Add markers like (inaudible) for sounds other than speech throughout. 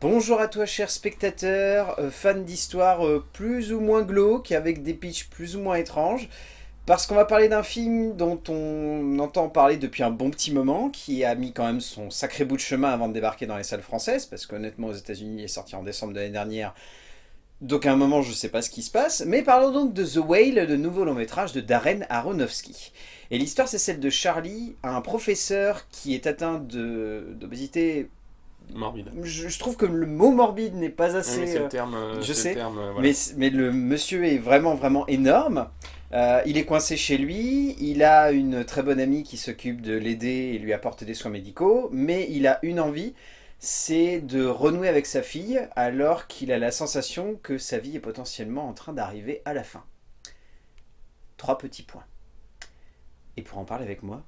Bonjour à toi cher spectateur, euh, fan d'histoires euh, plus ou moins glauques, avec des pitchs plus ou moins étranges, parce qu'on va parler d'un film dont on entend parler depuis un bon petit moment, qui a mis quand même son sacré bout de chemin avant de débarquer dans les salles françaises, parce qu'honnêtement aux états unis il est sorti en décembre de l'année dernière, donc à un moment je sais pas ce qui se passe, mais parlons donc de The Whale, le nouveau long métrage de Darren Aronofsky. Et l'histoire c'est celle de Charlie, un professeur qui est atteint d'obésité Morbide. je, je trouve que le mot morbide n'est pas assez... le terme. je sais, le terme, voilà. mais, mais le monsieur est vraiment vraiment énorme. Euh, il est coincé chez lui, il a une très bonne amie qui s'occupe de l'aider et lui apporte des soins médicaux, mais il a une envie, c'est de renouer avec sa fille alors qu'il a la sensation que sa vie est potentiellement en train d'arriver à la fin. Trois petits points. Et pour en parler avec moi,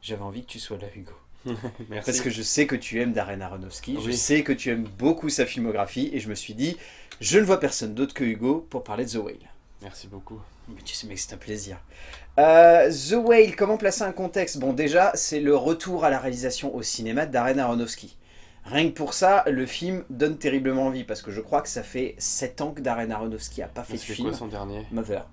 j'avais envie que tu sois là Hugo. (laughs) Merci. Parce que je sais que tu aimes Darren Aronofsky, je sais que tu aimes beaucoup sa filmographie, et je me suis dit, je ne vois personne d'autre que Hugo pour parler de The Whale. Merci beaucoup. Mais tu sais mec, c'est un plaisir. Euh, The Whale, comment placer un contexte? Bon déjà, c'est le retour à la réalisation au cinéma de Darren Aronofsky. Rien que pour ça, le film donne terriblement envie, parce que je crois que ça fait 7 ans que Darren Aronofsky a pas fait de film. quoi son dernier? Mother.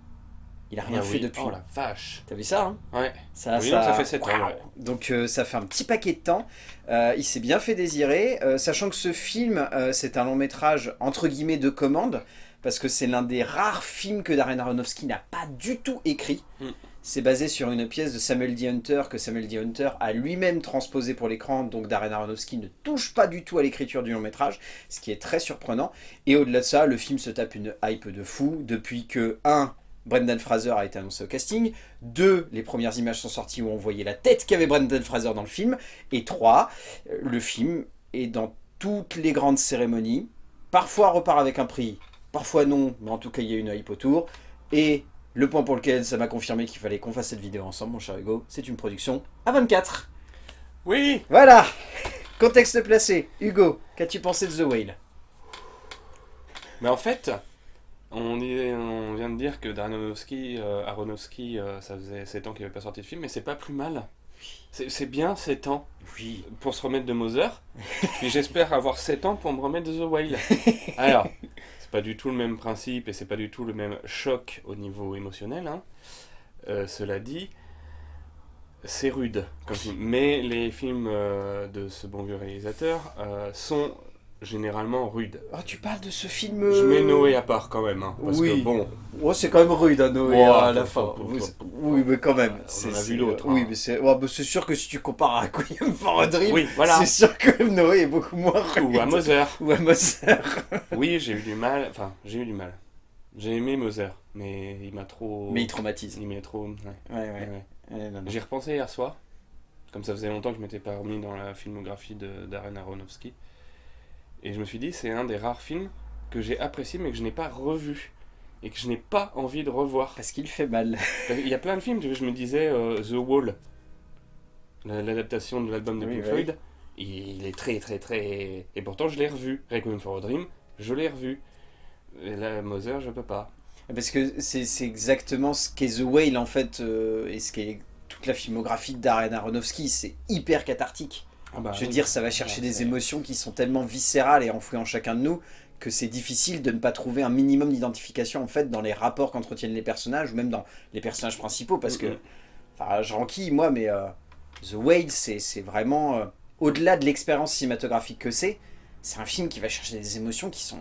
Il a rien Ah fait oui. depuis. Oh la vache. T'as vu ça hein Ouais. ça, Oui, donc ça fait sept ans, Waouh. ouais. Donc euh, ça fait un petit paquet de temps. Euh, il s'est bien fait désirer, euh, sachant que ce film, euh, c'est un long métrage entre guillemets de commande, parce que c'est l'un des rares films que Darren Aronofsky n'a pas du tout écrit. Mm. C'est basé sur une pièce de Samuel D. Hunter que Samuel D. Hunter a lui-même transposé pour l'écran, donc Darren Aronofsky ne touche pas du tout à l'écriture du long métrage, ce qui est très surprenant. Et au-delà de ça, le film se tape une hype de fou depuis que 1. Brendan Fraser a été annoncé au casting. 2. Les premières images sont sorties où on voyait la tête qu'avait Brendan Fraser dans le film. Et 3. Le film est dans toutes les grandes cérémonies. Parfois repart avec un prix, parfois non, mais en tout cas il y a une hype autour. Et le point pour lequel ça m'a confirmé qu'il fallait qu'on fasse cette vidéo ensemble, mon cher Hugo, c'est une production à 24. Oui. Voilà Contexte placé. Hugo, qu'as-tu pensé de The Whale? Mais en fait, on, est- on vient de dire que Aronofsky, euh, Aronofsky, euh, ça faisait 7 ans qu'il n'avait pas sorti de film, mais c'est pas plus mal. C'est bien 7 ans Oui. pour se remettre de Moser. (laughs) Puis j'espère avoir 7 ans pour me remettre de The Whale. (laughs) Alors, c'est pas du tout le même principe et c'est pas du tout le même choc au niveau émotionnel. hein. Euh, cela dit, c'est rude comme film. Mais les films euh, de ce bon vieux réalisateur euh, sont généralement rudes. Oh, tu parles de ce film... Je mets euh, Noé à part quand même. hein, parce Oui. que bon, Oh, c'est quand même rude, hein, Noé, à la fin. Oui, Oui, mais quand même. On a vu d'autres, Oui, hein. mais c'est ouais, sûr que si tu compares à Queen for a Dream, oui, voilà. c'est sûr que Noé est beaucoup moins rude. Ou à Moser. (laughs) Ou à Moser. Oui, j'ai eu du mal. Enfin, j'ai eu du mal. J'ai aimé Moser, mais il m'a trop. Mais il traumatise. Il m'a trop. ouais, Ouais, ouais. ouais, ouais. Ouais. J'y repensais hier soir. Comme ça faisait longtemps que je m'étais pas remis dans la filmographie de Darren Aronofsky. Et je me suis dit, c'est un des rares films que j'ai apprécié mais que je n'ai pas revu. Et que je n'ai pas envie de revoir. Parce qu'il fait mal. (laughs) Il y a plein de films, je me disais euh, The Wall, la- l'adaptation de l'album de Oui, Pink. Floyd, il est très très très... Et pourtant je l'ai revu. Requiem for a Dream, je l'ai revu. Et là, Moser, je peux pas. Parce que c'est c'est exactement ce qu'est The Whale, en fait, euh, et ce qu'est toute la filmographie de Darren Aronofsky. C'est hyper cathartique. Ah bah Je veux oui. dire, ça va chercher Ouais, des émotions qui sont tellement viscérales et enfouies en chacun de nous que c'est difficile de ne pas trouver un minimum d'identification en fait dans les rapports qu'entretiennent les personnages ou même dans les personnages principaux parce que, enfin, je renquille moi, mais euh, The Whale, c'est vraiment euh, au-delà de l'expérience cinématographique que c'est. C'est un film qui va chercher des émotions qui sont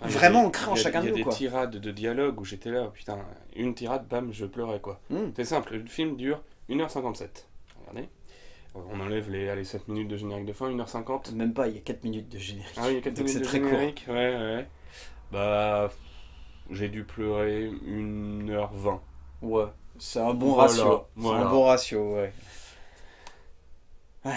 Ah, y a vraiment des- ancré en il y a- chacun de Il y nous, a des tirades de dialogue où j'étais là, putain, une tirade, bam, je pleurais quoi. Hmm. C'est simple, le film dure 1h57. Regardez. On enlève les, allez, 7 minutes de générique de fin, 1h50. même pas. Il y a 4 minutes de générique. Ah oui, il y a 4 Donc minutes c'est de très court. générique. Ouais, ouais. Bah, j'ai dû pleurer 1h20. Ouais, c'est un bon Voilà, ratio. C'est un bon ratio, ouais. Ouais.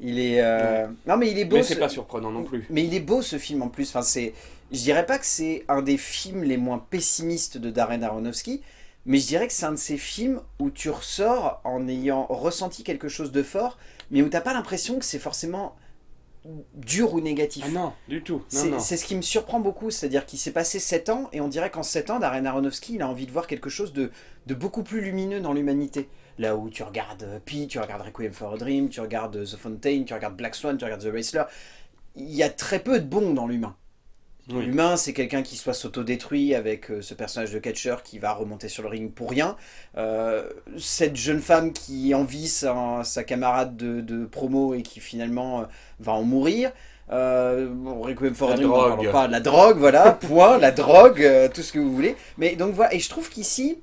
Il est. euh, Non, mais il est beau. Mais ce- c'est pas surprenant non plus. Mais il est beau ce film en plus. Enfin, c'est. Je dirais pas que c'est un des films les moins pessimistes de Darren Aronofsky, mais je dirais que c'est un de ces films où tu ressors en ayant ressenti quelque chose de fort, mais où t'as pas l'impression que c'est forcément dur ou négatif. Ah non, du tout. C'est ce qui me surprend beaucoup, c'est-à-dire qu'il s'est passé 7 ans et on dirait qu'en 7 ans, Darren Aronofsky, il a envie de voir quelque chose de, de beaucoup plus lumineux dans l'humanité. Là où tu regardes euh, Pi, tu regardes Requiem for a Dream, tu regardes The Fontaine, tu regardes Black Swan, tu regardes The Wrestler, il y a très peu de bon dans l'humain. Oui. L'humain, c'est quelqu'un qui soit s'autodétruit avec euh, ce personnage de catcher qui va remonter sur le ring pour rien. Euh, cette jeune femme qui envie sa, sa camarade de, de promo et qui finalement euh, va en mourir. Euh, Requiem for La drogue. pas. La drogue, voilà, (laughs) point, la drogue, tout ce que vous voulez. Mais donc voilà, et je trouve qu'ici,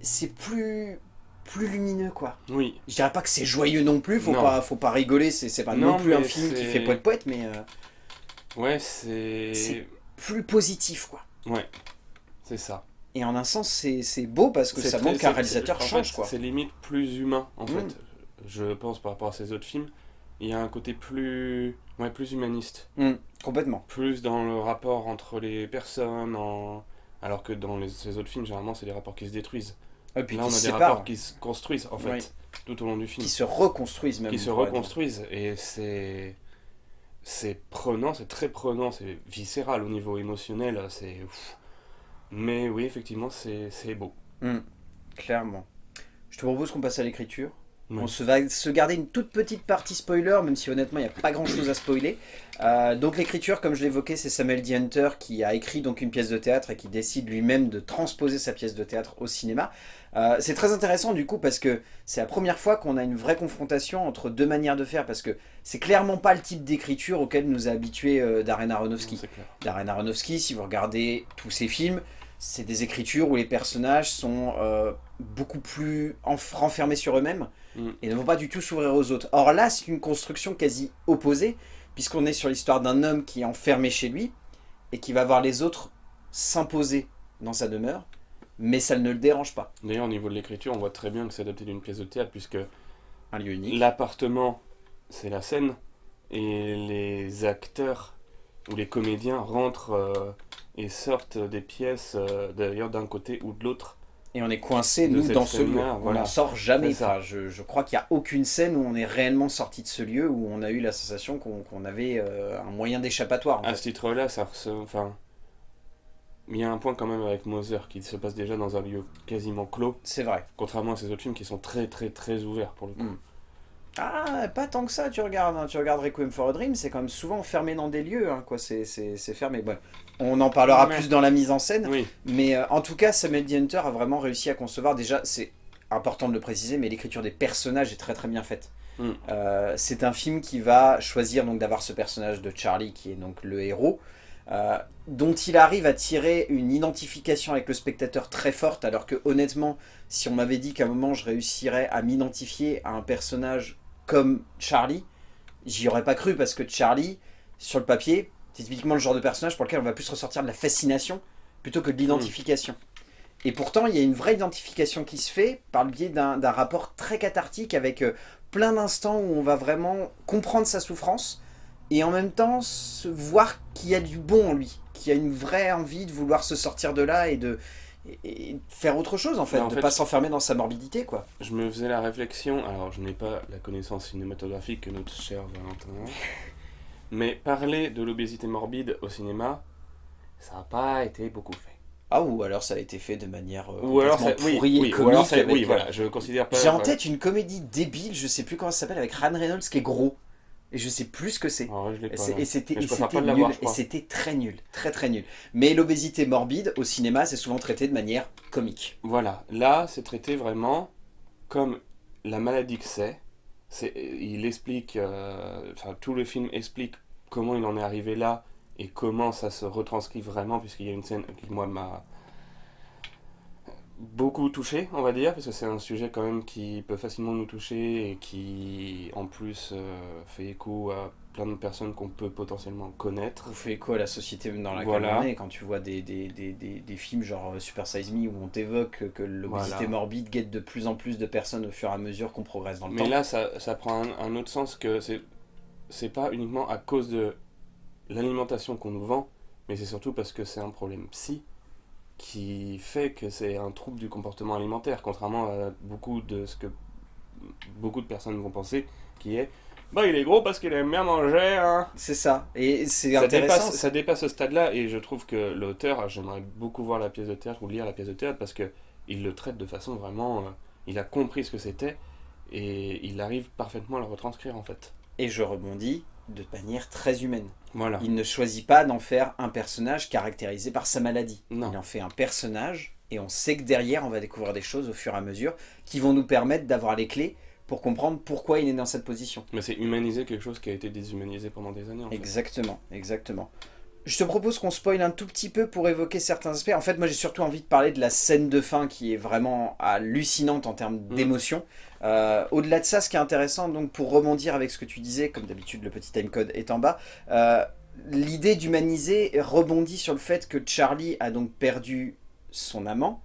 c'est plus, plus lumineux, quoi. Oui, Je dirais pas que c'est joyeux non plus, faut Non. pas, faut pas rigoler, c'est pas non, Non, plus un mais film qui fait poète-poète, mais euh, ouais, c'est... C'est- plus positif, quoi. Ouais, c'est ça. Et en un sens, c'est beau parce que ça montre qu'un réalisateur change, fait, quoi. C'est limite plus humain, en Mm. fait. Je pense par rapport à ces autres films. Il y a un côté plus, ouais, plus humaniste. Mm, complètement. Plus dans le rapport entre les personnes, en... alors que dans les, ces autres films, généralement, c'est des rapports qui se détruisent. Et puis Là, qui on a des rapports qui se construisent, en fait, Oui. tout au long du film. qui se reconstruisent même. qui se reconstruisent et c'est c'est prenant c'est très prenant c'est viscéral au niveau émotionnel c'est mais oui effectivement c'est c'est beau Clairement. Je te propose qu'on passe à l'écriture. Oui. On se va se garder une toute petite partie spoiler, même si honnêtement il n'y a pas grand chose à spoiler. Euh, donc l'écriture, comme je l'évoquais, c'est Samuel D. Hunter qui a écrit donc une pièce de théâtre et qui décide lui-même de transposer sa pièce de théâtre au cinéma. Euh, c'est très intéressant du coup parce que c'est la première fois qu'on a une vraie confrontation entre deux manières de faire parce que c'est clairement pas le type d'écriture auquel nous a habitué euh, Darren Aronofsky. Darren Aronofsky, si vous regardez tous ses films, c'est des écritures où les personnages sont beaucoup plus enf- renfermés sur eux-mêmes Et ne vont pas du tout s'ouvrir aux autres. Or là, c'est une construction quasi opposée, puisqu'on est sur l'histoire d'un homme qui est enfermé chez lui et qui va voir les autres s'imposer dans sa demeure, mais ça ne le dérange pas. d'ailleurs au niveau de l'écriture on voit très bien que c'est adapté d'une pièce de théâtre puisque Un lieu unique. l'appartement c'est la scène et les acteurs ou les comédiens rentrent euh, et sortent des pièces euh, d'ailleurs d'un côté ou de l'autre Et on est coincé, nous, dans ce lieu. On n'en sort jamais. Enfin, je, je crois qu'il n'y a aucune scène où on est réellement sorti de ce lieu, où on a eu la sensation qu'on avait euh, un moyen d'échappatoire. À fait. ce titre-là, ça enfin, il y a un point quand même avec Moser qui se passe déjà dans un lieu quasiment clos, C'est vrai. contrairement à ces autres films qui sont très très très ouverts pour le coup. Mm. Ah, pas tant que ça, tu regardes. hein. Tu regardes Requiem for a Dream, c'est quand même souvent fermé dans des lieux. hein, quoi. C'est fermé. Bon, on en parlera Ouais. plus dans la mise en scène. Oui, Mais euh, en tout cas, Samuel D. Hunter a vraiment réussi à concevoir. Déjà, c'est important de le préciser, mais l'écriture des personnages est très très bien faite. Mm. Euh, c'est un film qui va choisir donc d'avoir ce personnage de Charlie, qui est donc le héros, euh, dont il arrive à tirer une identification avec le spectateur très forte, alors que honnêtement, si on m'avait dit qu'à un moment je réussirais à m'identifier à un personnage comme Charlie, j'y aurais pas cru, parce que Charlie, sur le papier, c'est typiquement le genre de personnage pour lequel on va plus ressortir de la fascination plutôt que de l'identification. Et pourtant, il y a une vraie identification qui se fait par le biais d'un rapport très cathartique avec euh, plein d'instants où on va vraiment comprendre sa souffrance et en même temps se voir qu'il y a du bon en lui, qu'il y a une vraie envie de vouloir se sortir de là et de, et- faire autre chose en fait, en de fait- pas s'enfermer dans sa morbidité quoi. je me faisais la réflexion, alors je n'ai pas la connaissance cinématographique que notre cher Valentin mais parler de l'obésité morbide au cinéma, ça n'a pas été beaucoup fait. Ah ou alors ça a été fait de manière euh, Ou alors, ça, oui, pourrie et oui, ou comique alors ça- avec, oui, euh, voilà, je considère pas. J'ai en voilà. tête une comédie débile, je sais plus comment ça s'appelle, avec Ryan Reynolds qui est gros. Et je sais plus ce que c'est. Et. Et c'était et c'était nul. Et très nul. Très très nul. Mais l'obésité morbide, au cinéma, c'est souvent traité de manière comique. Voilà, là, c'est traité vraiment comme la maladie que c'est. C'est- Il explique, euh, enfin, tout le film explique comment il en est arrivé là et comment ça se retranscrit vraiment, puisqu'il y a une scène qui, moi, m'a beaucoup touché, on va dire, parce que c'est un sujet quand même qui peut facilement nous toucher et qui, en plus, euh, fait écho à plein de personnes qu'on peut potentiellement connaître. Fait écho à la société dans laquelle Voilà. on est quand tu vois des, des, des, des, films genre euh, Super Size Me où on t'évoque que l'obésité Voilà. morbide guette de plus en plus de personnes au fur et à mesure qu'on progresse dans le Mais temps. là, ça, ça prend un, un autre sens que c'est c'est pas uniquement à cause de l'alimentation qu'on nous vend, mais c'est surtout parce que c'est un problème psy qui fait que c'est un trouble du comportement alimentaire, contrairement à beaucoup de ce que beaucoup de personnes vont penser, qui est bah il est gros parce qu'il aime bien manger. Hein. C'est ça. Et c'est Ça intéressant. dépasse, ça dépasse ce stade-là et je trouve que l'auteur, j'aimerais beaucoup voir la pièce de théâtre ou lire la pièce de théâtre parce que il le traite de façon vraiment euh, il a compris ce que c'était, et il arrive parfaitement à le retranscrire en fait. Et je rebondis de manière très humaine. Voilà. Il ne choisit pas d'en faire un personnage caractérisé par sa maladie. Non. Il en fait un personnage, et on sait que derrière, on va découvrir des choses au fur et à mesure qui vont nous permettre d'avoir les clés pour comprendre pourquoi il est dans cette position. Mais c'est humaniser quelque chose qui a été déshumanisé pendant des années en fait. Exactement, exactement. Je te propose qu'on spoil un tout petit peu pour évoquer certains aspects. En fait, moi j'ai surtout envie de parler de la scène de fin qui est vraiment hallucinante en termes Mm. d'émotion. Euh, Au-delà de ça, ce qui est intéressant, donc pour rebondir avec ce que tu disais, comme d'habitude le petit timecode est en bas, euh, l'idée d'humaniser rebondit sur le fait que Charlie a donc perdu son amant,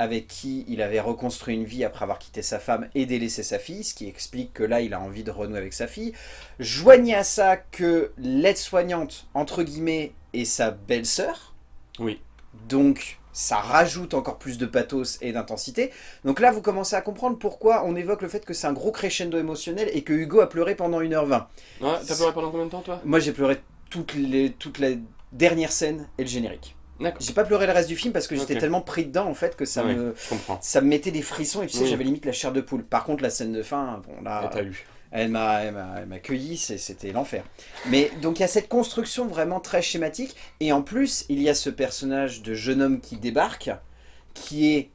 avec qui il avait reconstruit une vie après avoir quitté sa femme et délaissé sa fille, ce qui explique que là il a envie de renouer avec sa fille. Joignez à ça que l'aide-soignante, entre guillemets, est sa belle-sœur, Oui. donc ça rajoute encore plus de pathos et d'intensité. Donc là vous commencez à comprendre pourquoi on évoque le fait que c'est un gros crescendo émotionnel et que Hugo a pleuré pendant 1h20. Ouais, t'as pleuré pendant combien de temps toi? Moi j'ai pleuré toutes les, toute la dernière scène et le générique. J'ai pas pleuré le reste du film parce que j'étais tellement pris dedans en fait que ça, Ouais. me, ça me mettait des frissons et tu sais Oui. j'avais limite la chair de poule. Par contre la scène de fin, bon là... Elle m'a elle cueilli, c'était l'enfer. Mais donc il y a cette construction vraiment très schématique, et en plus il y a ce personnage de jeune homme qui débarque, qui est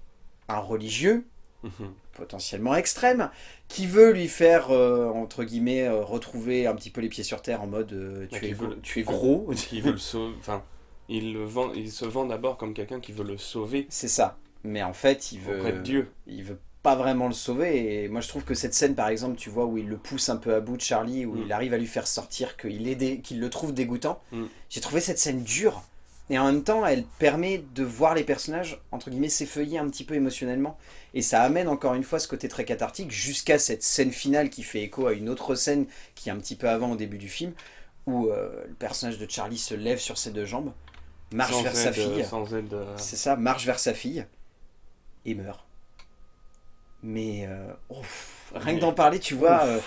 un religieux, Mhm. potentiellement extrême, qui veut lui faire, euh, entre guillemets, euh, retrouver un petit peu les pieds sur terre en mode euh, Ouais, tu, es, veut- tu es gros. (laughs) Qui veut le sauver. Enfin, il, le vend, il se vend d'abord comme quelqu'un qui veut le sauver C'est ça. Mais en fait il veut... de Dieu. il veut pas vraiment le sauver et moi je trouve que cette scène par exemple tu vois où il le pousse un peu à bout de Charlie où Mm. il arrive à lui faire sortir qu'il dé- qu'il le trouve dégoûtant Mm. j'ai trouvé cette scène dure et en même temps elle permet de voir les personnages entre guillemets s'effeuiller un petit peu émotionnellement et ça amène encore une fois ce côté très cathartique jusqu'à cette scène finale qui fait écho à une autre scène qui est un petit peu avant au début du film où euh, le personnage de Charlie se lève sur ses deux jambes marche sans vers sa aide, euh, fille euh, c'est ça, marche vers sa fille et meurt. Mais euh, ouf, rien que d'en parler, tu vois. Euh,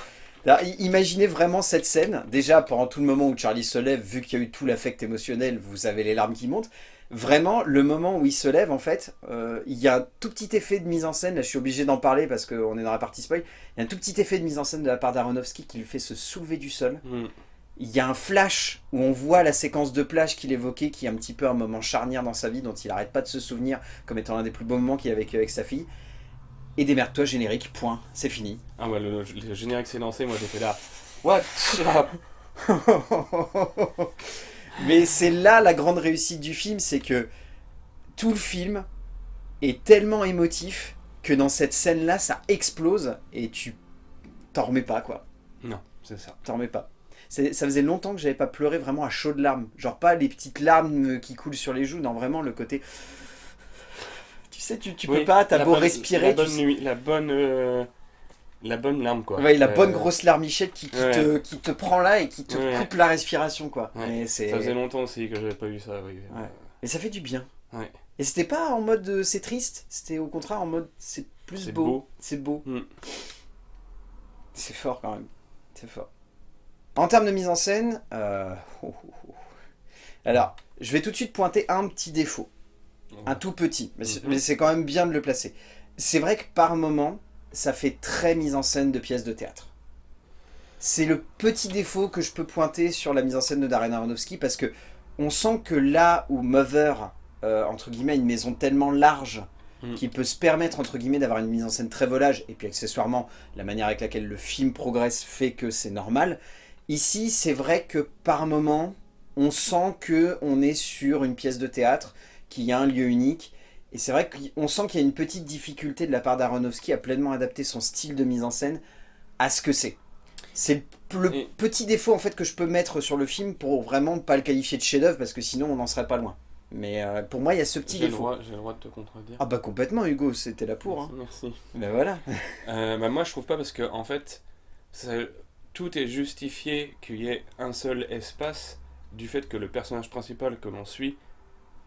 là, imaginez vraiment cette scène. Déjà, pendant tout le moment où Charlie se lève, vu qu'il y a eu tout l'affect émotionnel, vous avez les larmes qui montent. Vraiment, le moment où il se lève, en fait, euh, il y a un tout petit effet de mise en scène. Là, je suis obligé d'en parler parce qu'on est dans la partie spoil. Il y a un tout petit effet de mise en scène de la part d'Aronofsky qui lui fait se soulever du sol. hmm. Il y a un flash où on voit la séquence de plage qu'il évoquait, qui est un petit peu un moment charnière dans sa vie, dont il arrête pas de se souvenir comme étant l'un des plus beaux moments qu'il a vécu avec sa fille. Et démerde-toi, générique, point, c'est fini. Ah ouais, le, le générique s'est lancé, moi j'étais là. What? (laughs) Mais c'est là la grande réussite du film, c'est que tout le film est tellement émotif que dans cette scène-là, ça explose et tu t'en remets pas, quoi. Non, c'est ça. T'en remets pas. Ça faisait longtemps que j'avais pas pleuré vraiment à chaudes larmes. Genre pas les petites larmes qui coulent sur les joues, non vraiment le côté... Tu sais, tu, tu Oui, peux pas, t'as beau bonne- respirer, La bonne, nuit, la bonne, euh, la bonne larme quoi. Ouais, la Euh, bonne grosse larmichette qui, qui ouais. te, qui te prend là et qui te Ouais. coupe la respiration, quoi. Et, Ça faisait longtemps aussi que j'avais pas eu ça, oui. Et ça fait du bien. Et c'était pas en mode euh, c'est triste, c'était au contraire en mode c'est plus beau. C'est beau. Mm. C'est fort quand même. C'est fort. En termes de mise en scène, euh, oh, oh, oh. alors je vais tout de suite pointer un petit défaut. Un tout petit, mais c'est Mhm. mais c'est quand même bien de le placer. C'est vrai que par moment, ça fait très mise en scène de pièces de théâtre. C'est le petit défaut que je peux pointer sur la mise en scène de Darren Aronofsky parce que on sent que là où Mother, euh, entre guillemets, a une maison tellement large Mhm. qui peut se permettre, entre guillemets, d'avoir une mise en scène très volage, et puis accessoirement, la manière avec laquelle le film progresse fait que c'est normal. Ici, c'est vrai que par moment, on sent que on est sur une pièce de théâtre, qu'il y a un lieu unique, et c'est vrai qu'on sent qu'il y a une petite difficulté de la part d'Aronofsky à pleinement adapter son style de mise en scène à ce que c'est. C'est le le Et- petit défaut en fait que je peux mettre sur le film pour vraiment pas le qualifier de chef-d'œuvre parce que sinon on n'en serait pas loin. Mais euh, pour moi il y a ce petit défaut. j'ai le droit de te contredire. Ah bah complètement Hugo, c'était là pour. Hein. Merci. Ben voilà. Euh, bah moi je trouve pas parce que en fait tout est justifié qu'il y ait un seul espace du fait que le personnage principal que l'on suit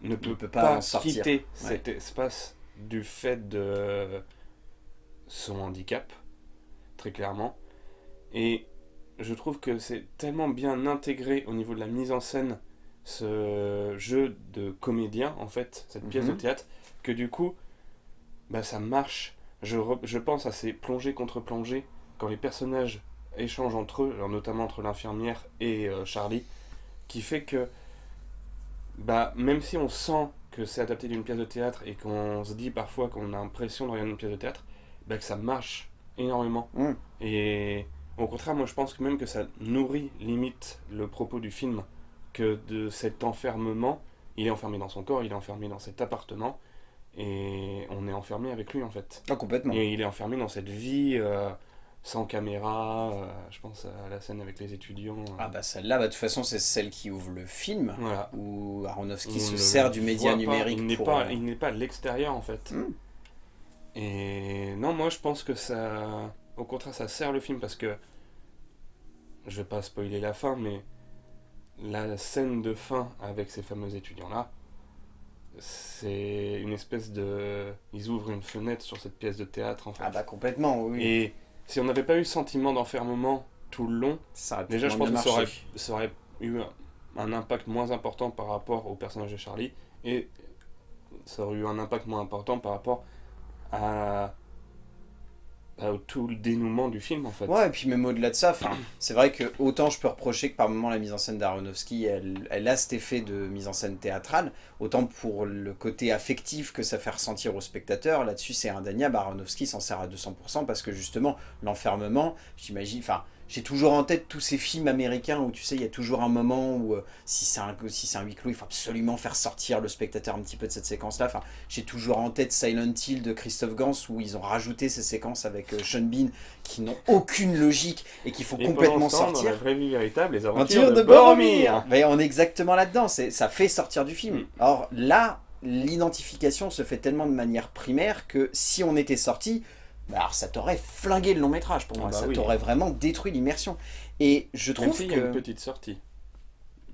ne peut, peut pas quitter cet espace du fait de son handicap très clairement. Et je trouve que c'est tellement bien intégré au niveau de la mise en scène ce jeu de comédien en fait cette pièce de Mhm. théâtre que du coup bah ça marche. Je, je pense à ces plongées contre plongées, quand les personnages échangent entre eux, alors notamment entre l'infirmière et euh, Charlie, qui fait que, bah, même si on sent que c'est adapté d'une pièce de théâtre et qu'on se dit parfois qu'on a l'impression de regarder une pièce de théâtre, bah, que ça marche énormément. Mm. Et au contraire, moi je pense que même que ça nourrit limite le propos du film, que de cet enfermement, il est enfermé dans son corps, il est enfermé dans cet appartement, et on est enfermé avec lui en fait. Ah, complètement. Et il est enfermé dans cette vie euh, sans caméra, euh, je pense à la scène avec les étudiants. euh, Ah bah celle-là, bah, de toute façon, c'est celle qui ouvre le film, Voilà. où Aronofsky On se sert du média pas, numérique Il n'est pour... pas, euh, il n'est pas à l'extérieur en fait. Hmm. Et non, moi je pense que ça, au contraire, ça sert le film parce que je vais pas spoiler la fin, mais la scène de fin avec ces fameux étudiants là, c'est une espèce de, ils ouvrent une fenêtre sur cette pièce de théâtre en fait. Ah bah complètement, oui. Et si on n'avait pas eu le sentiment d'enfermement tout le long, Ça Déjà, je pense que ça aurait, marché. ça aurait eu un, un impact moins important par rapport au personnage de Charlie et ça aurait eu un impact moins important par rapport à, tout le dénouement du film en fait. Ouais, et puis même au-delà de ça, (clears throat) c'est vrai que autant je peux reprocher que par moment la mise en scène d'Aronofsky, elle, elle a cet effet de mise en scène théâtrale, autant pour le côté affectif que ça fait ressentir au spectateur, là-dessus c'est indéniable, Aronofsky s'en sert à 200% parce que justement, l'enfermement, j'imagine, enfin, j'ai toujours en tête tous ces films américains où tu sais, il y a toujours un moment où euh, si c'est un, si un huis clos, il faut absolument faire sortir le spectateur un petit peu de cette séquence-là. Enfin, j'ai toujours en tête Silent Hill de Christophe Gans où ils ont rajouté ces séquences avec euh, Sean Bean qui n'ont aucune logique et qu'il faut Et pendant complètement temps, Dans sortir. la vraie vie véritable, les Aventure aventures de de Boromir. Mais on est exactement là-dedans, ça fait sortir du film. Mm. Or là, l'identification se fait tellement de manière primaire que si on était sorti, alors ça t'aurait flingué le long métrage pour moi, Ah bah ça oui. t'aurait vraiment détruit l'immersion. Et je Même trouve s'il que... y a une petite sortie.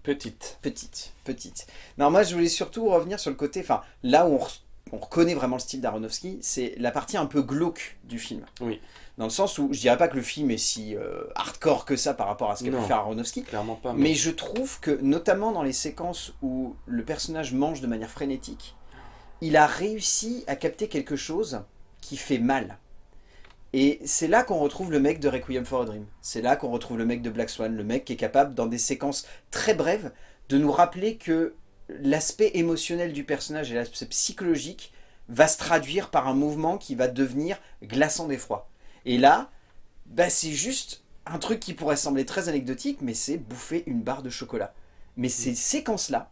Petite. Petite, petite. Non, moi je voulais surtout revenir sur le côté, enfin là où on, re- on reconnaît vraiment le style d'Aronofsky, c'est la partie un peu glauque du film. Oui. Dans le sens où je dirais pas que le film est si euh, hardcore que ça par rapport à ce qu'a pu faire Aronofsky, Clairement pas. mais je trouve que notamment dans les séquences où le personnage mange de manière frénétique, il a réussi à capter quelque chose qui fait mal. Et c'est là qu'on retrouve le mec de Requiem for a Dream. C'est là qu'on retrouve le mec de Black Swan, le mec qui est capable, dans des séquences très brèves, de nous rappeler que l'aspect émotionnel du personnage et l'aspect psychologique va se traduire par un mouvement qui va devenir glaçant d'effroi. Et là, bah, c'est juste un truc qui pourrait sembler très anecdotique, mais c'est bouffer une barre de chocolat. Mais ces séquences-là,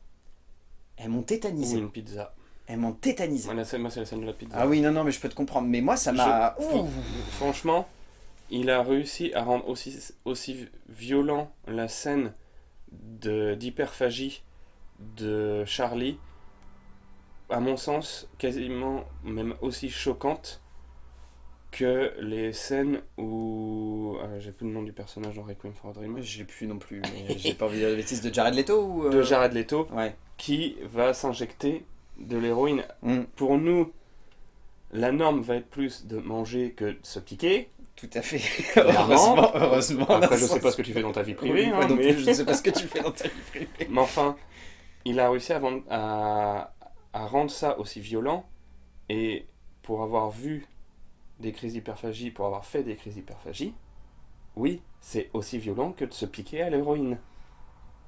elles m'ont Ou tétanisé. une pizza. Elles m'ont tétanisé. Moi, c'est la scène de la pizza. Ah oui, non, non, mais je peux te comprendre. Mais moi, ça m'a... Franchement, il a réussi à rendre aussi, aussi violent la scène d'hyperphagie de Charlie, à mon sens, quasiment même aussi choquante que les scènes où... euh, J'ai plus le nom du personnage dans Requiem for a Dream. Je l'ai plus non plus, j'ai pas envie de dire de bêtises de Jared Leto ou... euh, De Jared Leto, Ouais. qui va s'injecter de l'héroïne. Mm, Pour nous, la norme va être plus de manger que de se piquer. tout à fait. (laughs) Heureusement, heureusement. Après, je ce sais pas ce que tu fais dans ta vie Oui, privée, moi hein, non mais... plus, je ne sais pas ce que tu fais (laughs) dans ta vie privée. mais enfin, il a réussi à, vendre- à, à rendre ça aussi violent, et pour avoir vu des crises d'hyperphagie, pour avoir fait des crises d'hyperphagie, oui, c'est aussi violent que de se piquer à l'héroïne.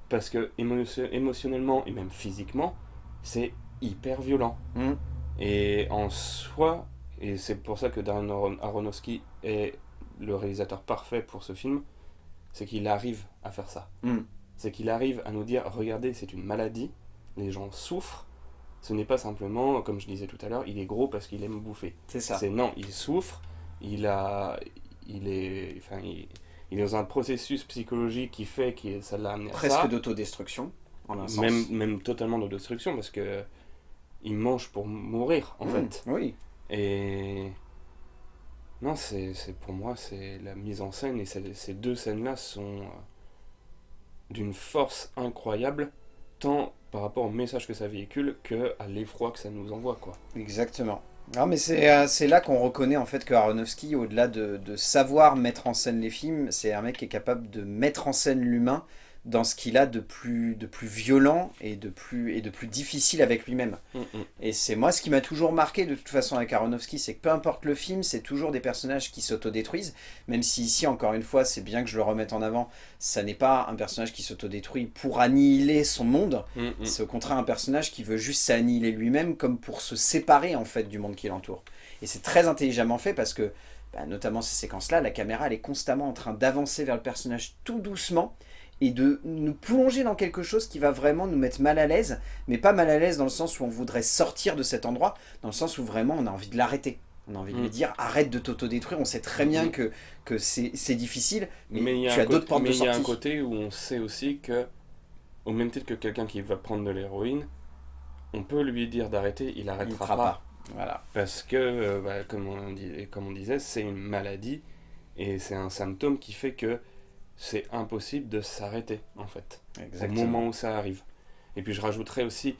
Parce que émo- émotionnellement et même physiquement, c'est hyper violent. Mm. Et en soi, et c'est pour ça que Darren Aron- Aronofsky est le réalisateur parfait pour ce film, c'est qu'il arrive à faire ça. Mm. C'est qu'il arrive à nous dire, regardez, c'est une maladie, les gens souffrent, ce n'est pas simplement, comme je disais tout à l'heure, il est gros parce qu'il aime bouffer. C'est ça. C'est non, il souffre, il a, il est, enfin, il, il est dans un processus psychologique qui fait que ça l'a amené à Presque ça. d'autodestruction, en un sens. Même, même totalement de destruction parce que il mange pour mourir en Mm, fait. Oui. Et non, c'est pour moi c'est la mise en scène et ces deux scènes-là sont euh, d'une force incroyable, tant par rapport au message que ça véhicule que à l'effroi que ça nous envoie quoi. Exactement. Non, mais c'est euh, c'est là qu'on reconnaît en fait que Aronofsky, au-delà de, de savoir mettre en scène les films, c'est un mec qui est capable de mettre en scène l'humain dans ce qu'il a de plus, de plus violent et de plus, et de plus difficile avec lui-même. Mm, mm. Et c'est moi ce qui m'a toujours marqué de toute façon avec Aronofsky, c'est que peu importe le film, c'est toujours des personnages qui s'autodétruisent, même si ici, encore une fois, c'est bien que je le remette en avant, ça n'est pas un personnage qui s'autodétruit pour annihiler son monde, Mm, mm. c'est au contraire un personnage qui veut juste s'annihiler lui-même comme pour se séparer en fait du monde qui l'entoure. Et c'est très intelligemment fait parce que, bah, notamment ces séquences-là, la caméra elle est constamment en train d'avancer vers le personnage tout doucement et de nous plonger dans quelque chose qui va vraiment nous mettre mal à l'aise, mais pas mal à l'aise dans le sens où on voudrait sortir de cet endroit, dans le sens où vraiment on a envie de l'arrêter. On a envie de Mm. lui dire arrête de t'autodétruire, on sait très bien Mm. que, que c'est difficile, mais, Mais il y a tu as d'autres portes mais de il y a un sortie. côté où on sait aussi que, au même titre que quelqu'un qui va prendre de l'héroïne, on peut lui dire d'arrêter, il arrêtera pas. pas. Voilà. Parce que, euh, bah, comme, on dit, comme on disait, c'est une maladie et c'est un symptôme qui fait que c'est impossible de s'arrêter, en fait, au moment où ça arrive. Et puis je rajouterais aussi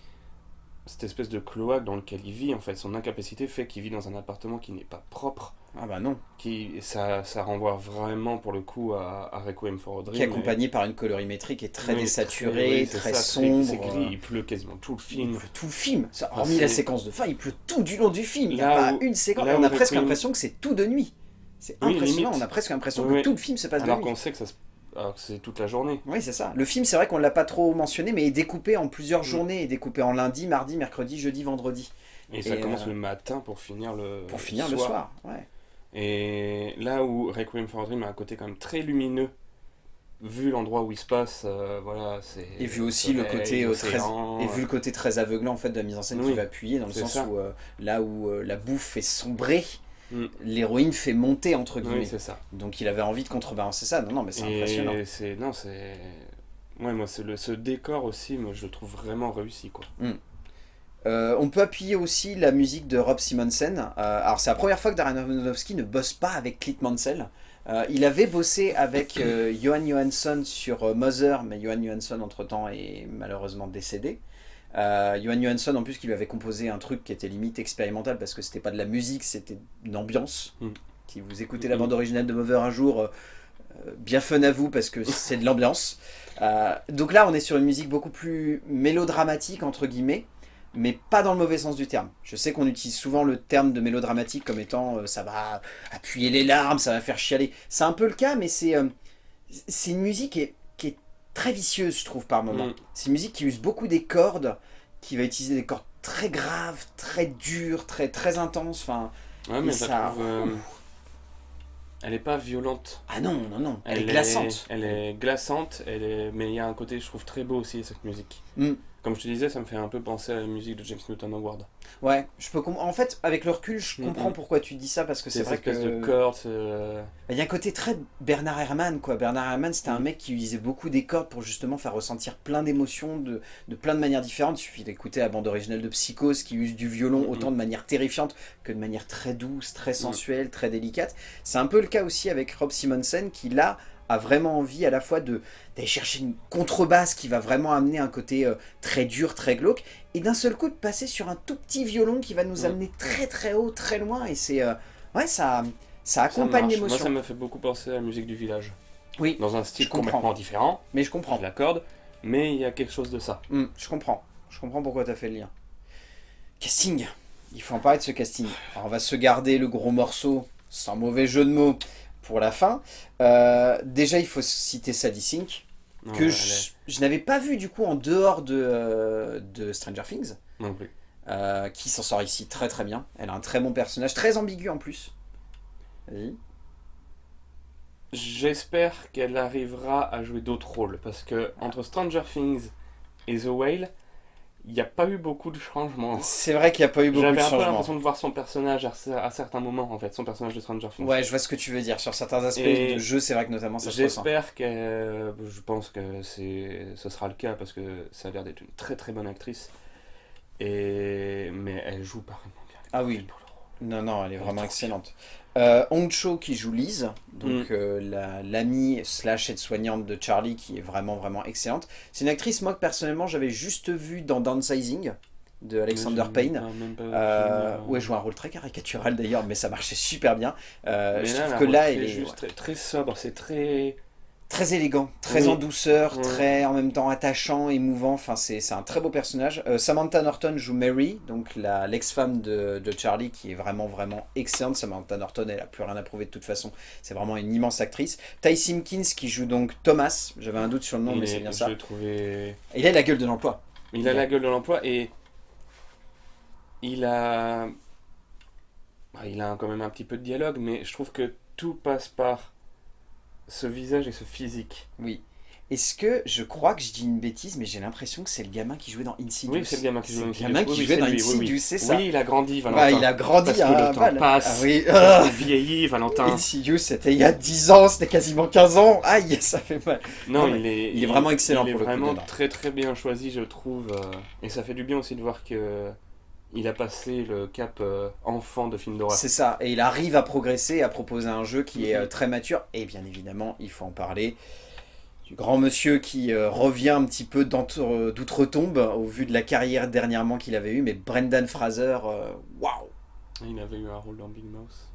cette espèce de cloaque dans lequel il vit, en fait. Son incapacité fait qu'il vit dans un appartement qui n'est pas propre. Ah bah non. Qui, ça, ça renvoie vraiment, pour le coup, à, à Requiem for a Dream. Qui est et- accompagné par une colorimétrie qui est très Oui, désaturée, très sombre. C'est gris, il pleut quasiment tout le Il film. pleut tout le film. Ça, Ah, hormis la séquence de fin, il pleut tout du long du film. Il n'y a pas où- une séquence. on a presque Requiem- l'impression que c'est tout de nuit. C'est impressionnant. On a presque l'impression Oui, que tout le film se passe Alors de nuit. qu'on sait que ça se... alors que c'est toute la journée. Oui, c'est ça. Le film, c'est vrai qu'on ne l'a pas trop mentionné, mais est découpé en plusieurs Mm. journées. est découpé en lundi, mardi, mercredi, jeudi, vendredi. Et, ça commence euh, le matin pour finir le Pour finir le soir. Ouais. Et là où Requiem for a Dream a un côté quand même très lumineux, vu l'endroit où il se passe, euh, voilà, c'est... Et vu aussi le côté euh, très et vu le côté très aveuglant en fait de la mise en scène qui va appuyer dans le sens ça. où là où la bouffe fait sombrer, Mm. l'héroïne fait monter entre guillemets. Oui, c'est ça. Donc il avait envie de contrebalancer ça. Non non mais c'est impressionnant. Non, c'est... Ouais, moi, c'est le... ce décor aussi, moi, je le trouve vraiment réussi, quoi. Euh, on peut appuyer aussi la musique de Rob Simonsen. Euh, alors c'est la première fois que Darren Aronofsky ne bosse pas avec Clint Mansell. Euh, il avait bossé avec Johan Johansson sur Mother, mais Johan Johansson entre-temps est malheureusement décédé. Euh, Johan Johansson en plus qui lui avait composé un truc qui était limite expérimental parce que c'était pas de la musique, c'était une ambiance. Mm. Si vous écoutez la Mm. bande originale de Mother un jour, euh, euh, bien fun à vous parce que (laughs) c'est de l'ambiance. Euh, donc là on est sur une musique beaucoup plus mélodramatique entre guillemets mais pas dans le mauvais sens du terme. Je sais qu'on utilise souvent le terme de mélodramatique comme étant euh, ça va appuyer les larmes, ça va faire chialer. C'est un peu le cas, mais c'est euh, c'est une musique est très vicieuse, je trouve, par moment. Mm. C'est une musique qui use beaucoup des cordes, qui va utiliser des cordes très graves, très dures, très, très intenses. Enfin, Ouais, mais ça- trouve, euh, Elle est pas violente. ah non, non, non, elle, est glaçante. Elle est glaçante, elle est... mais il y a un côté, je trouve, très beau aussi, cette musique. Mm. Comme je te disais, ça me fait un peu penser à la musique de James Newton Howard. Ouais, je peux en fait, avec le recul, je Mm, comprends mm. pourquoi tu dis ça, parce que c'est Ces vrai que... de cordes, euh, Il y a un côté très Bernard Herrmann, quoi. Bernard Herrmann, c'était un mec qui utilisait beaucoup des cordes pour justement faire ressentir plein d'émotions de, de plein de manières différentes. Il suffit d'écouter la bande originale de Psychose qui use du violon autant de manière terrifiante que de manière très douce, très sensuelle, très délicate. C'est un peu le cas aussi avec Rob Simonsen qui là a vraiment envie à la fois de d'aller chercher une contrebasse qui va vraiment amener un côté euh, très dur, très glauque, et d'un seul coup de passer sur un tout petit violon qui va nous Mhm. amener très très haut, très loin, et c'est... euh, ouais, ça, ça accompagne l'émotion. Moi, ça me fait beaucoup penser à la musique du village. Oui, Dans un style comprends. complètement différent, mais je comprends. je l'accorde, mais il y a quelque chose de ça. Hmm, je comprends. Je comprends pourquoi tu as fait le lien. Casting. Il faut en parler de ce casting. Alors, on va se garder le gros morceau, sans mauvais jeu de mots, pour la fin. Euh, déjà, il faut citer Sadie Sink, que je, n'avais pas vu du coup en dehors de, euh, de Stranger Things, Non plus. euh, qui s'en sort ici très très bien. Elle a un très bon personnage, très ambigu en plus. Vas-y. J'espère qu'elle arrivera à jouer d'autres rôles, parce que entre Stranger Things et The Whale, il n'y a pas eu beaucoup de changements. C'est vrai qu'il n'y a pas eu beaucoup de J'avais un peu changements. l'impression de voir son personnage à, à certains moments, en fait, son personnage de Stranger Things. Ouais, je vois ce que tu veux dire. Sur certains aspects Et de jeu, c'est vrai que notamment ça se. J'espère que je pense que ce sera le cas parce que ça a l'air d'être une très très bonne actrice et mais elle joue parfaitement bien. Ah oui. Pour. Non, non, elle est vraiment excellente. Euh, Hong Cho qui joue Mm. donc euh, la- l'amie slash aide-soignante de Charlie qui est vraiment vraiment excellente. C'est une actrice, moi que personnellement j'avais juste vue dans Downsizing de Alexander Payne. pas Euh, où elle joue un rôle très caricatural d'ailleurs, mais ça marchait super bien. Euh, je là, trouve que là, elle est juste très, très sobre, c'est très très élégant, très Oui. en douceur, Ouais. très en même temps attachant, émouvant. Enfin, c'est un très beau personnage. Euh, Samantha Norton joue Mary, donc l'ex-femme de, de Charlie, qui est vraiment, vraiment excellente. Samantha Norton, elle a plus rien à prouver de toute façon. C'est vraiment une immense actrice. Ty Simpkins qui joue donc Thomas. J'avais un doute sur le nom, Il mais est- c'est bien ça. trouvé... Il a la gueule de l'emploi. Il a la gueule de l'emploi et il a... bah, il a quand même un petit peu de dialogue, mais je trouve que tout passe par ce visage et ce physique. Oui. Est-ce que je crois que je dis une bêtise, mais j'ai l'impression que c'est le gamin qui jouait dans Insidious. Oui, c'est le gamin qui le gamin Oui, jouait dans lui, Insidious, oui. c'est ça. Oui, il a grandi, Valentin. Bah, il a grandi Parce que à le temps Val. passe. Ah oui. Parce Ah. (laughs) vieillit, Valentin. Insidious, c'était il y a 10 ans, c'était quasiment 15 ans. Aïe, (laughs) ça fait mal. Non, Non, il est, il est vraiment excellent Il est pour le coup, vraiment très très bien choisi, je trouve. euh, et ça fait du bien aussi de voir que il a passé le cap euh, enfant de film d'horreur. C'est ça, et il arrive à progresser, à proposer un jeu qui est Mhm. euh, très mature, et bien évidemment, il faut en parler du grand monsieur qui euh, revient un petit peu d'outre-tombe au vu de la carrière dernièrement qu'il avait eue, mais Brendan Fraser, waouh Il avait eu un rôle dans Big Mouth.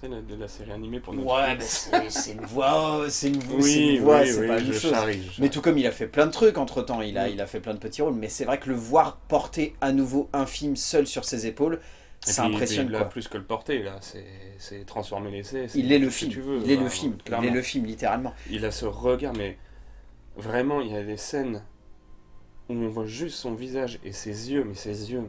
C'est la, de la série animée pour notre Ouais, mais c'est c'est une voix, c'est une, voix, c'est Oui, une voix, oui, c'est oui, pas chose. charrie, je Mais tout comme il a fait plein de trucs entre temps, il a, Mm. il a fait plein de petits rôles, mais c'est vrai que le voir porter à nouveau un film seul sur ses épaules, impressionne puis là, quoi. plus que le porter, là, c'est c'est transformer l'essai. c'est Il est le film, tu veux, il est le film, il clairement. est le film littéralement. Il a ce regard, mais vraiment, il y a des scènes où on voit juste son visage et ses yeux, mais ses yeux.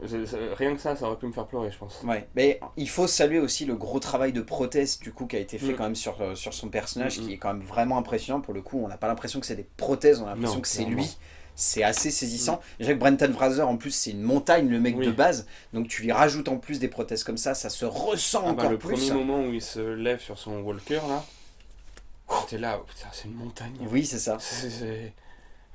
Rien que ça, ça aurait pu me faire pleurer, je pense. Ouais, mais il faut saluer aussi le gros travail de prothèse du coup qui a été fait Mm. quand même sur, euh, sur son personnage, Mm, mm. qui est quand même vraiment impressionnant pour le coup. On n'a pas l'impression que c'est des prothèses, on a l'impression que c'est lui. C'est assez saisissant. Déjà que Brenton Fraser, en plus, c'est une montagne, le mec Oui. de base. Donc tu lui rajoutes en plus des prothèses comme ça, ça se ressent Ah bah, encore le plus. premier moment où il se lève sur son walker, là, j'étais là, oh, putain, c'est une montagne. Oui, c'est ça. C'est-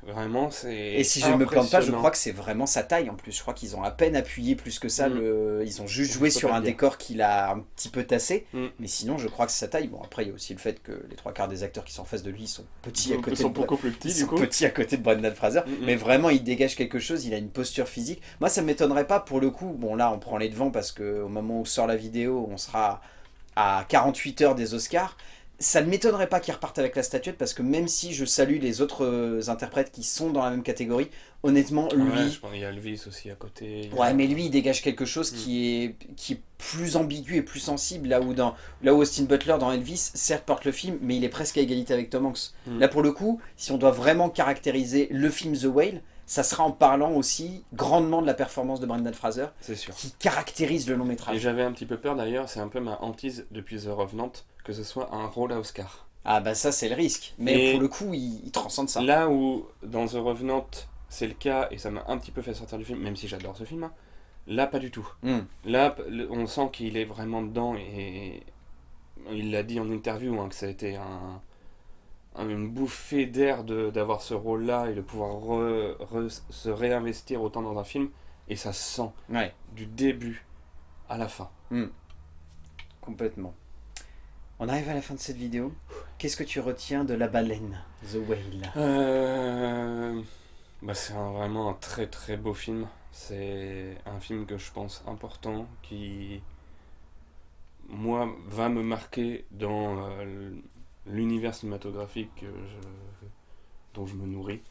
Vraiment, c'est. Et si je ne me plante pas, je crois que c'est vraiment sa taille en plus. Je crois qu'ils ont à peine appuyé plus que ça. Mm. Le... Ils ont juste joué sur un décor qu'il a un petit peu tassé. Mm. Mais sinon, je crois que c'est sa taille. Bon, après, il y a aussi le fait que les trois quarts des acteurs qui sont en face de lui sont petits à Ils côté sont de beaucoup plus petits, Ils du sont coup. petits à côté de Brendan Fraser. Mais vraiment, il dégage quelque chose. Il a une posture physique. Moi, ça m'étonnerait pas pour le coup. Bon, là, on prend les devants parce qu'au moment où sort la vidéo, on sera à 48 heures des Oscars. Ça ne m'étonnerait pas qu'il reparte avec la statuette parce que même si je salue les autres euh, interprètes qui sont dans la même catégorie, honnêtement, lui, Ouais, je pense qu'il y a Elvis aussi à côté. il a- Ouais, mais lui, il dégage quelque chose Mm. qui, est, qui est plus ambigu et plus sensible. Là où, dans, là où Austin Butler, dans Elvis, certes porte le film, mais il est presque à égalité avec Tom Hanks. Mm. Là, pour le coup, si on doit vraiment caractériser le film The Whale, ça sera en parlant aussi grandement de la performance de Brendan Fraser, sûr. qui caractérise le long Et métrage. j'avais un petit peu peur d'ailleurs, c'est un peu ma hantise depuis The Revenant, que ce soit un rôle à Oscar. Ah bah ça, c'est le risque. Mais Et- pour le coup, il, il transcende ça. Là où dans The Revenant c'est le cas, et ça m'a un petit peu fait sortir du film, même si j'adore ce film, hein, là pas du tout. Mm. Là on sent qu'il est vraiment dedans, et il l'a dit en interview, hein, que ça a été un- une bouffée d'air de- d'avoir ce rôle-là et de pouvoir re- re- se réinvestir autant dans un film, et ça se sent Ouais, du début à la fin. complètement. On arrive à la fin de cette vidéo. Qu'est-ce que tu retiens de La Baleine, The Whale? Euh, bah c'est vraiment un très très beau film. C'est un film que je pense important, qui, moi, va me marquer dans euh, l'univers cinématographique que je- dont je me nourris.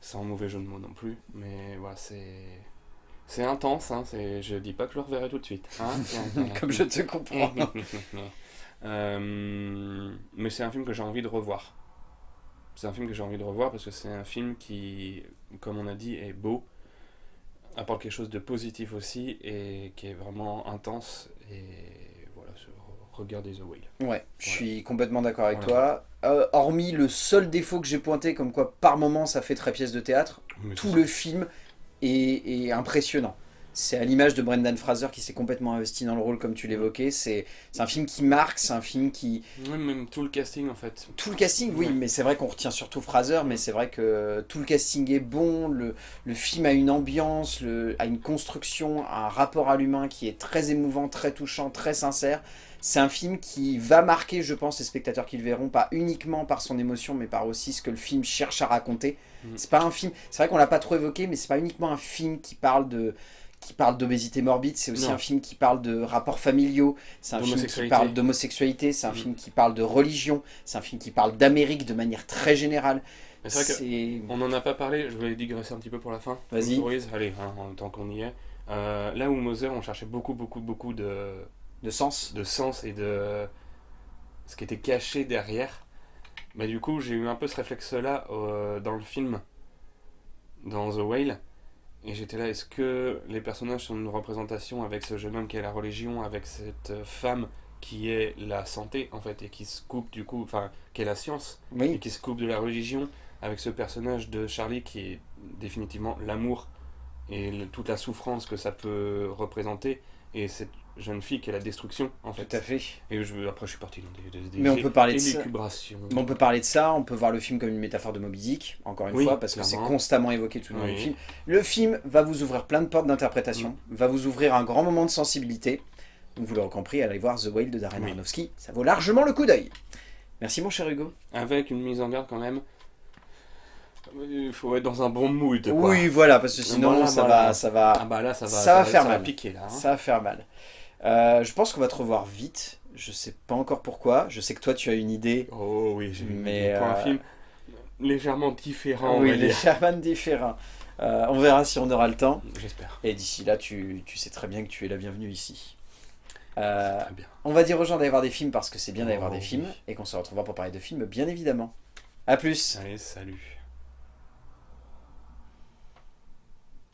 Sans mauvais jeu de mots non plus, mais voilà, c'est... C'est intense, hein, je dis pas que je le reverrai tout de suite. hein. (laughs) Comme je te comprends. (laughs) Euh, mais c'est un film que j'ai envie de revoir. C'est un film que j'ai envie de revoir parce que c'est un film qui, comme on a dit, est beau, apporte quelque chose de positif aussi et qui est vraiment intense. Et regardez The Whale. Ouais, je suis complètement d'accord avec Voilà. toi. Euh, hormis le seul défaut que j'ai pointé, comme quoi par moment ça fait très pièce de théâtre, Mais tout le film est, est impressionnant. C'est à l'image de Brendan Fraser qui s'est complètement investi dans le rôle, comme tu l'évoquais. C'est un film qui marque, c'est un film qui. Ouais, même tout le casting en fait. Tout le casting, oui, Ouais. mais c'est vrai qu'on retient surtout Fraser, mais c'est vrai que tout le casting est bon, le, le film a une ambiance, le, a une construction, un rapport à l'humain qui est très émouvant, très touchant, très sincère. C'est un film qui va marquer, je pense, les spectateurs qui le verront, pas uniquement par son émotion, mais par aussi ce que le film cherche à raconter. Mhm. C'est pas un film, c'est vrai qu'on l'a pas trop évoqué, mais c'est pas uniquement un film qui parle de qui parle d'obésité morbide, c'est aussi Non. un film qui parle de rapports familiaux, c'est un film qui parle d'homosexualité, c'est un Mm. film qui parle de religion, c'est un film qui parle d'Amérique de manière très générale. C'est vrai n'en a pas parlé, je vais digresser un petit peu pour la fin. Vas-y. Allez, hein, en tant qu'on y est. Euh, là où Moser, on cherchait beaucoup, beaucoup, beaucoup de, De sens. de sens et de ce qui était caché derrière. Mais du coup, j'ai eu un peu ce réflexe-là euh, dans le film, dans The Whale. Et j'étais là, est-ce que les personnages sont une représentation avec ce jeune homme qui est la religion, avec cette euh, femme qui est la santé, en fait, et qui se coupe du coup, enfin, qui est la science, et qui se coupe de la religion, avec ce personnage de Charlie qui est définitivement l'amour et le- toute la souffrance que ça peut représenter, et cette jeune fille qui est la destruction, en fait. tout à fait. Et je, après, je suis parti dans des, des, des Mais on peut parler de ça. Mais on peut parler de ça, on peut voir le film comme une métaphore de Moby Dick, encore une Oui, fois, parce que c'est constamment évoqué tout le long Oui. du film. Le film va vous ouvrir plein de portes d'interprétation, Mm. va vous ouvrir un grand moment de sensibilité. Donc vous l'aurez compris, allez voir The Whale de Darren. Aronofsky, ça vaut largement le coup d'œil. Merci mon cher Hugo. Avec une mise en garde quand même. Il faut être dans un bon mood. Quoi. Oui, voilà, parce que sinon Voilà, ça, voilà. va, ça, va, Ah bah là, ça va, Ça va faire mal. piquer là. hein. ça va faire mal. Euh, je pense qu'on va te revoir vite, je sais pas encore pourquoi, je sais que toi tu as une idée. Oh oui, j'ai Mais, Mais pour un euh, film légèrement différent. oui. Sherman différents. Euh, on verra si on aura le temps. J'espère. Et d'ici là, tu, tu sais très bien que tu es la bienvenue ici. Euh, Très bien. on va dire aux gens d'aller voir des films parce que c'est bien d'aller voir Oh, des oui. films et qu'on se retrouvera pour parler de films, bien évidemment. A plus Allez, salut.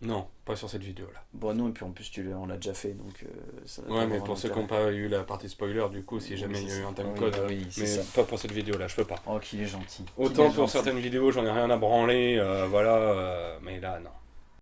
Non, pas sur cette vidéo là. Bon, non, et puis en plus, tu l'as- on l'a déjà fait, donc... euh, ça Ouais, mais pour ceux qui n'ont pas eu la partie spoiler, du coup, si Oui, jamais il y a eu un time Oui, code, oui, c'est mais ça. pas pour cette vidéo là, je peux pas. Oh, qu'il est gentil. Autant est pour gentil. certaines vidéos, j'en ai rien à branler, euh, voilà, euh, mais là, non.